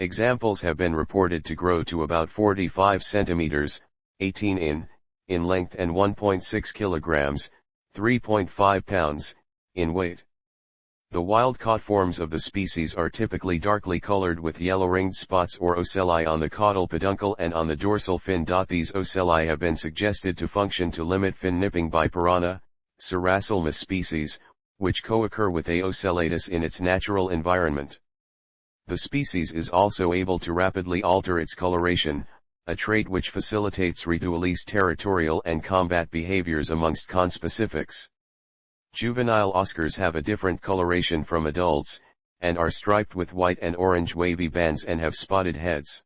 Examples have been reported to grow to about 45 centimeters, 18 in, in length and 1.6 kilograms, 3.5 pounds, in weight. The wild-caught forms of the species are typically darkly colored with yellow-ringed spots or ocelli on the caudal peduncle and on the dorsal fin. These ocelli have been suggested to function to limit fin nipping by piranha, Serrasalmus species, which co-occur with A. ocellatus in its natural environment. The species is also able to rapidly alter its coloration, a trait which facilitates release territorial and combat behaviors amongst conspecifics. Juvenile oscars have a different coloration from adults, and are striped with white and orange wavy bands and have spotted heads.